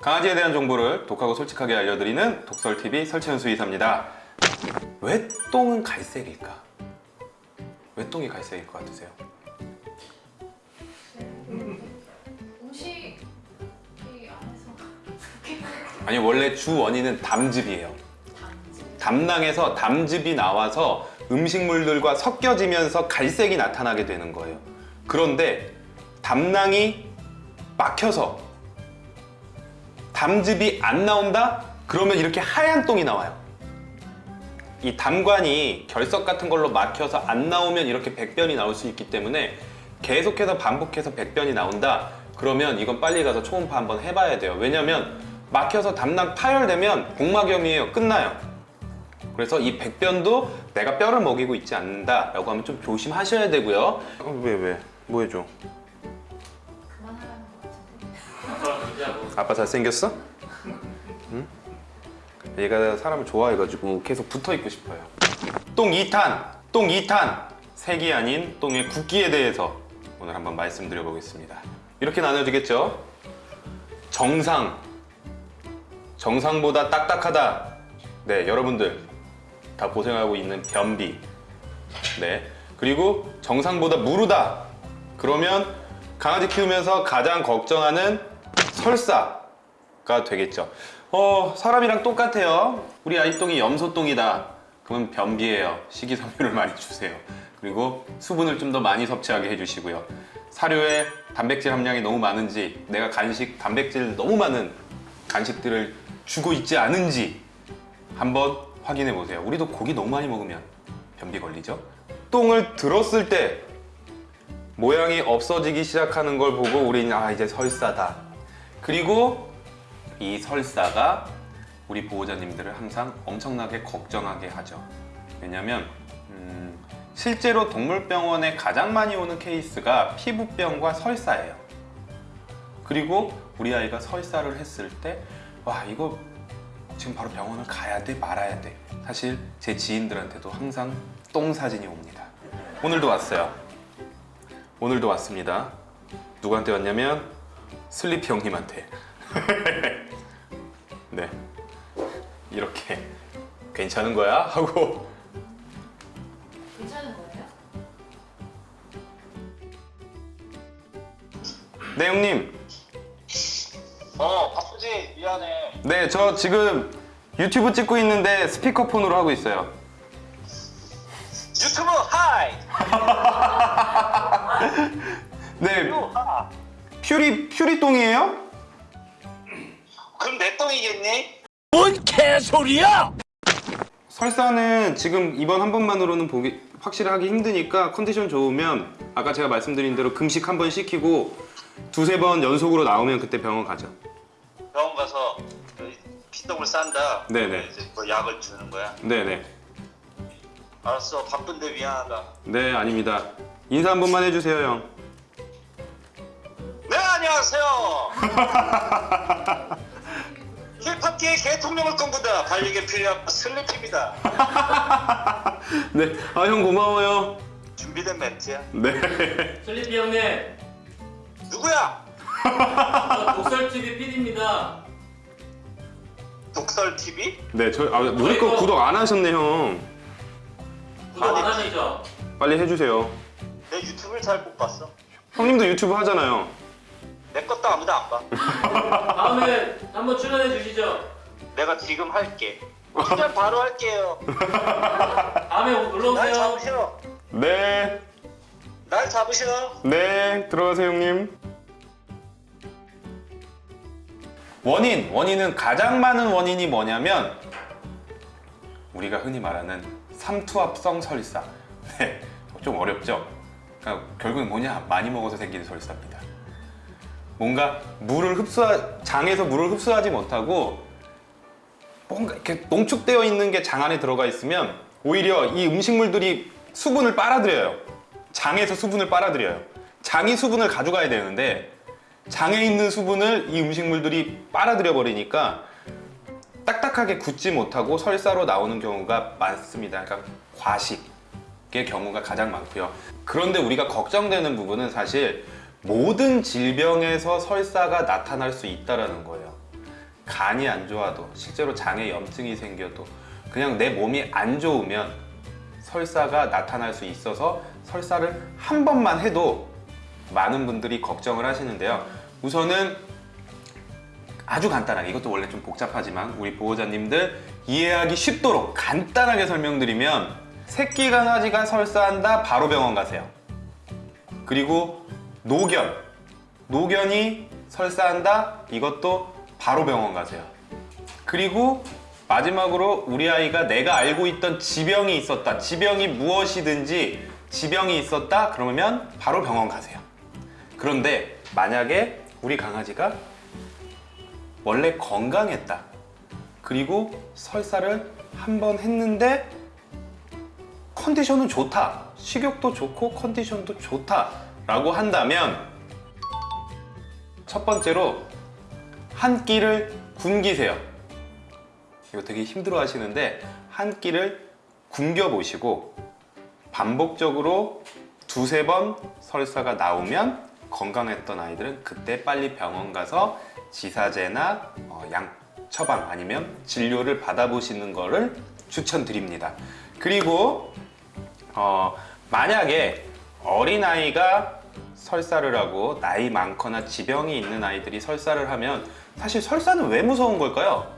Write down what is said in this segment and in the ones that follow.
강아지에 대한 정보를 독하고 솔직하게 알려드리는 독설TV 설채현수 이사입니다. 왜 똥은 갈색일까? 왜 똥이 갈색일 것 같으세요? 음식이 안에서 그렇게 아니 원래 주 원인은 담즙이에요. 담낭에서 담즙이 나와서 음식물들과 섞여지면서 갈색이 나타나게 되는 거예요. 그런데 담낭이 막혀서 담즙이 안 나온다? 그러면 이렇게 하얀 똥이 나와요. 이 담관이 결석 같은 걸로 막혀서 안 나오면 이렇게 백변이 나올 수 있기 때문에 계속해서 반복해서 백변이 나온다? 그러면 이건 빨리 가서 초음파 한번 해봐야 돼요. 왜냐면 막혀서 담낭 파열되면 복막염이에요. 끝나요. 그래서 이 백변도 내가 뼈를 먹이고 있지 않는다 라고 하면 좀 조심하셔야 되고요 어, 왜 왜? 뭐 해줘? 아빠 잘생겼어? 응? 얘가 사람을 좋아해가지고 계속 붙어있고 싶어요 똥 2탄! 똥 2탄! 색이 아닌 똥의 굵기에 대해서 오늘 한번 말씀드려 보겠습니다 이렇게 나눠지겠죠? 정상 정상보다 딱딱하다 네 여러분들 다 고생하고 있는 변비 네 그리고 정상보다 무르다 그러면 강아지 키우면서 가장 걱정하는 설사가 되겠죠. 어 사람이랑 똑같아요. 우리 아이 똥이 염소똥이다. 그러면 변비예요. 식이섬유를 많이 주세요. 그리고 수분을 좀 더 많이 섭취하게 해주시고요. 사료에 단백질 함량이 너무 많은지 내가 간식 단백질 너무 많은 간식들을 주고 있지 않은지 한번 확인해 보세요. 우리도 고기 너무 많이 먹으면 변비 걸리죠? 똥을 들었을 때 모양이 없어지기 시작하는 걸 보고 우리는 아 이제 설사다 그리고 이 설사가 우리 보호자님들을 항상 엄청나게 걱정하게 하죠. 왜냐면 음, 실제로 동물병원에 가장 많이 오는 케이스가 피부병과 설사예요. 그리고 우리 아이가 설사를 했을 때 와 이거 지금 바로 병원을 가야 돼 말아야 돼. 사실 제 지인들한테도 항상 똥 사진이 옵니다. 오늘도 왔어요. 오늘도 왔습니다. 누구한테 왔냐면 슬리피 형님한테. 네. 이렇게. 괜찮은 거야? 하고. 괜찮은 거예요? 네 형님. 어 바쁘지? 미안해. 네 저 지금 유튜브 찍고 있는데 스피커폰으로 하고 있어요. 유튜브 hi! 네. 유 하. 퓨리 퓨리 똥이에요? 그럼 내 똥이겠니? 뭔 개소리야! 설사는 지금 이번 한 번만으로는 보기 확실히 하기 힘드니까 컨디션 좋으면 아까 제가 말씀드린 대로 금식 한 번 시키고 두세 번 연속으로 나오면 그때 병원 가죠 병원 가서 그 피똥을 싼다 네네. 이제 뭐 약을 주는 거야 네네 알았어 바쁜데 미안하다 네 아닙니다 인사 한 번만 해주세요 형네 안녕하세요 힙합계의 개통령을 꿈꾼다 반려견 필요한 슬리피입니다 네, 아 형 고마워요. 준비된 멘트야 네. 슬리피 형님, 누구야? 저 독설TV PD입니다. 독설TV? 네, 저 아, 거 구독 안 하셨네 형. 구독 안 아니, 하시죠? 빨리 해주세요. 내 유튜브를 잘 못 봤어 형님도 유튜브 하잖아요. 내 것도 아무도 안 봐 다음에 한번 출연해 주시죠. 내가 지금 할게 그냥 바로 할게요 다음에 놀러 날 오세요. 잡으셔 네, 날 잡으셔 네, 들어가세요 형님. 원인, 원인은 가장 많은 원인이 뭐냐면 우리가 흔히 말하는 삼투압성 설사. 네, 좀 어렵죠. 그러니까 결국은 뭐냐? 많이 먹어서 생기는 설사입니다. 뭔가 물을 흡수하 장에서 물을 흡수하지 못하고 뭔가 이렇게 농축되어 있는 게 장 안에 들어가 있으면 오히려 이 음식물들이 수분을 빨아들여요. 장에서 수분을 빨아들여요. 장이 수분을 가져가야 되는데 장에 있는 수분을 이 음식물들이 빨아들여 버리니까 딱딱하게 굳지 못하고 설사로 나오는 경우가 많습니다. 그러니까 과식의 경우가 가장 많고요. 그런데 우리가 걱정되는 부분은 사실 모든 질병에서 설사가 나타날 수 있다는 거예요. 간이 안 좋아도 실제로 장에 염증이 생겨도 그냥 내 몸이 안 좋으면 설사가 나타날 수 있어서 설사를 한 번만 해도 많은 분들이 걱정을 하시는데요. 우선은 아주 간단하게 이것도 원래 좀 복잡하지만 우리 보호자님들 이해하기 쉽도록 간단하게 설명드리면 새끼 강아지가 설사한다 바로 병원 가세요. 그리고 노견 노견이 설사한다 이것도 바로 병원 가세요. 그리고 마지막으로 우리 아이가 내가 알고 있던 지병이 있었다. 지병이 무엇이든지 지병이 있었다. 그러면 바로 병원 가세요. 그런데 만약에 우리 강아지가 원래 건강했다. 그리고 설사를 한 번 했는데 컨디션은 좋다. 식욕도 좋고 컨디션도 좋다. 라고 한다면 첫 번째로 한 끼를 굶기세요. 이거 되게 힘들어 하시는데 한 끼를 굶겨 보시고 반복적으로 두세 번 설사가 나오면 건강했던 아이들은 그때 빨리 병원 가서 지사제나 어, 양 처방 아니면 진료를 받아보시는 거를 추천드립니다. 그리고 어, 만약에 어린아이가 설사를 하고 나이 많거나 지병이 있는 아이들이 설사를 하면 사실 설사는 왜 무서운 걸까요?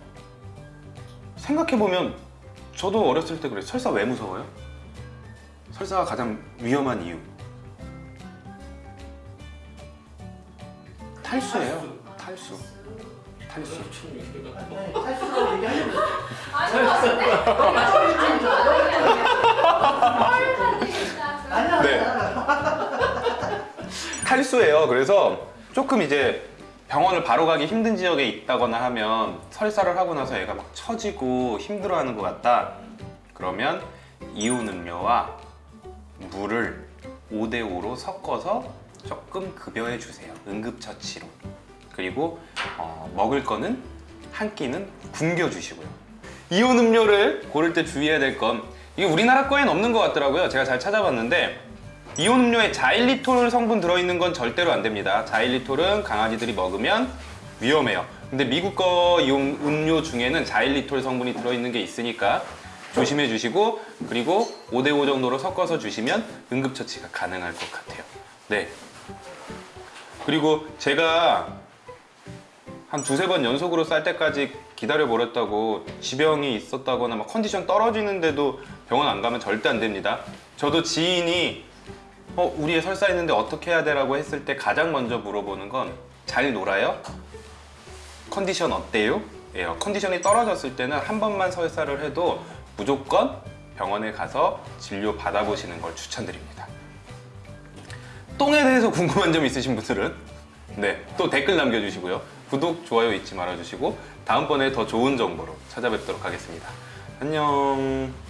생각해보면 저도 어렸을 때 그래요. 설사 왜 무서워요? 설사가 가장 위험한 이유. 탈수예요. 탈수. 탈수. 탈수라고 것 같은데? 아니야 네. 탈수예요. 그래서 조금 이제 병원을 바로 가기 힘든 지역에 있다거나 하면 설사를 하고 나서 애가 막 처지고 힘들어하는 것 같다. 그러면 이온 음료와 물을 5대5로 섞어서 조금 급여해 주세요. 응급처치로. 그리고 어, 먹을 거는 한 끼는 굶겨 주시고요. 이온 음료를 고를 때 주의해야 될 건 이게 우리나라 거엔 없는 것 같더라고요. 제가 잘 찾아봤는데 이온 음료에 자일리톨 성분 들어있는 건 절대로 안 됩니다. 자일리톨은 강아지들이 먹으면 위험해요. 근데 미국 거 이온 음료 중에는 자일리톨 성분이 들어있는 게 있으니까 조심해 주시고 그리고 5대5 정도로 섞어서 주시면 응급처치가 가능할 것 같아요. 네. 그리고 제가 한 두세 번 연속으로 쌀 때까지 기다려 버렸다고 지병이 있었다거나 막 컨디션 떨어지는데도 병원 안 가면 절대 안 됩니다. 저도 지인이 어, 우리 애 설사 있는데 어떻게 해야 되라고 했을 때 가장 먼저 물어보는 건 잘 놀아요? 컨디션 어때요? 예요. 컨디션이 떨어졌을 때는 한 번만 설사를 해도 무조건 병원에 가서 진료 받아보시는 걸 추천드립니다. 똥에 대해서 궁금한 점 있으신 분들은 네, 또 댓글 남겨주시고요. 구독, 좋아요 잊지 말아주시고 다음번에 더 좋은 정보로 찾아뵙도록 하겠습니다. 안녕. 똥